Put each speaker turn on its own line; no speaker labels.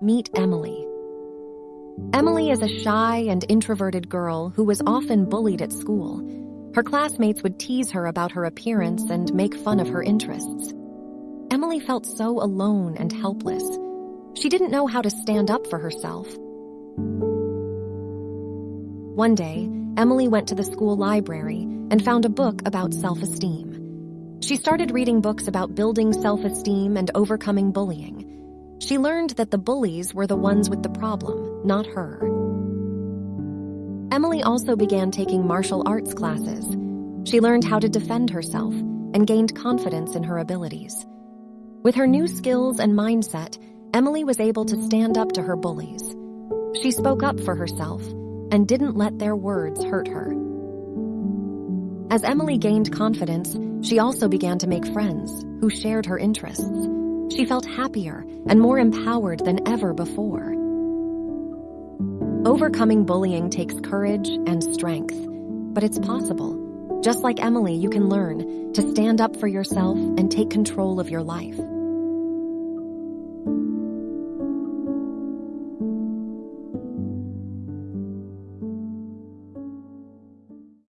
Meet Emily. Emily is a shy and introverted girl who was often bullied at school. Her classmates would tease her about her appearance and make fun of her interests. Emily felt so alone and helpless. She didn't know how to stand up for herself. One day, Emily went to the school library and found a book about self-esteem. She started reading books about building self-esteem and overcoming bullying. She learned that the bullies were the ones with the problem, not her. Emily also began taking martial arts classes. She learned how to defend herself and gained confidence in her abilities. With her new skills and mindset, Emily was able to stand up to her bullies. She spoke up for herself and didn't let their words hurt her. As Emily gained confidence, she also began to make friends who shared her interests. She felt happier and more empowered than ever before. Overcoming bullying takes courage and strength, but it's possible. Just like Emily, you can learn to stand up for yourself and take control of your life.